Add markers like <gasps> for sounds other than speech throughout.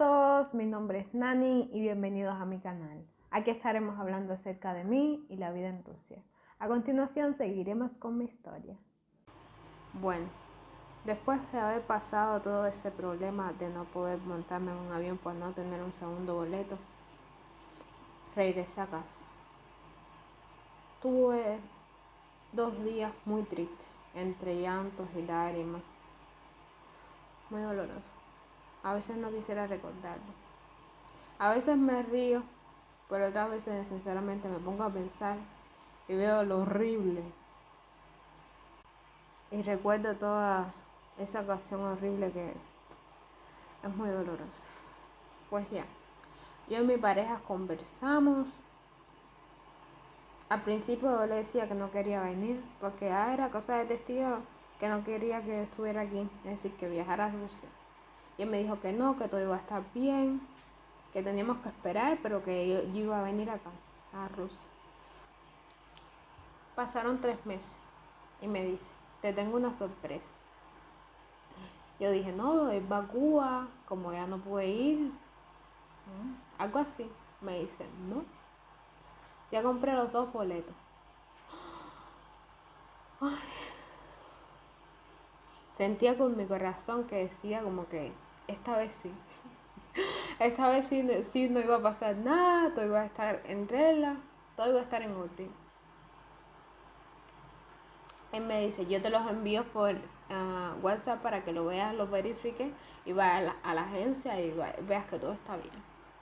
todos, mi nombre es Nani y bienvenidos a mi canal. Aquí estaremos hablando acerca de mí y la vida en Rusia. A continuación seguiremos con mi historia. Bueno, después de haber pasado todo ese problema de no poder montarme en un avión por no tener un segundo boleto, regresé a casa. Tuve dos días muy tristes, entre llantos y lágrimas. Muy doloroso. A veces no quisiera recordarlo. A veces me río, pero otras veces sinceramente me pongo a pensar y veo lo horrible. Y recuerdo toda esa ocasión horrible que es muy dolorosa. Pues ya, yo y mi pareja conversamos. Al principio yo le decía que no quería venir porque ya era cosa de testigo que no quería que estuviera aquí, es decir, que viajara a Rusia. Y él me dijo que no, que todo iba a estar bien, que teníamos que esperar, pero que yo, iba a venir acá, a Rusia. Pasaron tres meses y me dice, te tengo una sorpresa. Yo dije, no, es va a Cuba, como ya no pude ir, algo así. Me dice, no, ya compré los dos boletos. Sentía con mi corazón que decía como que esta vez sí. Esta vez sí, no iba a pasar nada, todo iba a estar en regla, todo iba a estar en orden. Él me dice, yo te los envío por ah, WhatsApp para que lo veas, lo verifiques y vayas a la, agencia y veas que todo está bien.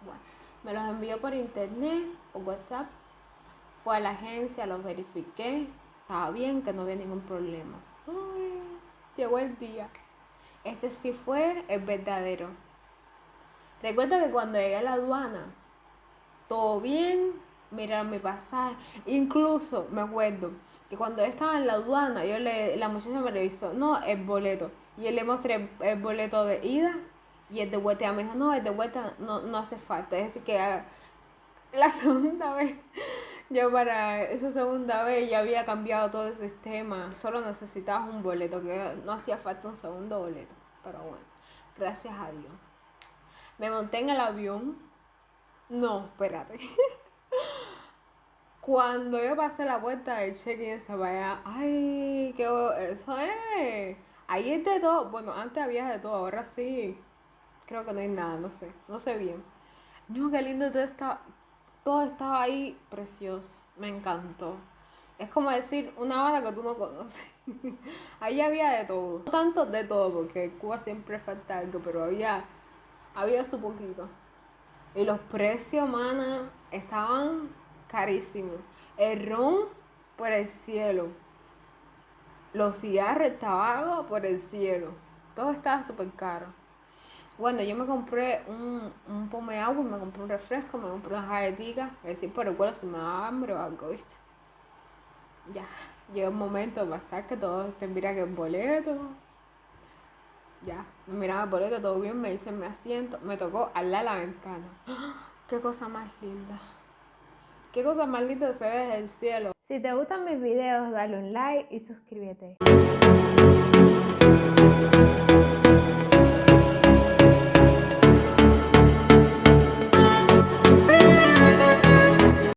Bueno, me los envió por internet o WhatsApp. Fue a la agencia, los verifiqué, estaba bien, que no había ningún problema. llegó el día. Ese sí fue el verdadero. Recuerda que cuando llegué a la aduana, todo bien, miraron mi pasaje. Incluso me acuerdo que cuando estaba en la aduana, yo le, la muchacha me revisó, no, el boleto. Y yo le mostré el, boleto de ida y el de vuelta. Y me dijo, no, el de vuelta no, no hace falta. Es decir, que la <laughs> segunda vez, yo para esa segunda vez ya había cambiado todo el sistema. Solo necesitabas un boleto, que no hacía falta un segundo boleto. Pero bueno, gracias a Dios. Me monté en el avión. No, espérate. <laughs> Cuando yo pasé la puerta del check-in estaba allá, ay, qué eso es. Ahí es de todo. Bueno, antes había de todo, ahora sí. Creo que no hay nada, no sé. No sé bien. No, qué lindo todo estaba. Todo estaba ahí precioso. Me encantó. Es como decir una banda que tú no conoces. <laughs> Ahí había de todo. No tanto de todo, porque Cuba siempre falta algo, pero había, había su poquito. Y los precios, mana, estaban carísimos. El ron por el cielo. Los cigarros, el tabaco por el cielo. Todo estaba súper caro. Bueno, yo me compré un, un pome agua, me compré un refresco, me compré una galletita. Es decir, por el cual si me daba hambre o algo, ¿viste? Ya llega un momento de pasar que todos te miran que el boleto. Ya, me miraba el boleto, todo bien, me dicen mi asiento, me tocó al lado la ventana. <gasps> ¡Qué cosa más linda! ¡Qué cosa más linda se ve desde el cielo! Si te gustan mis videos, dale un like y suscríbete.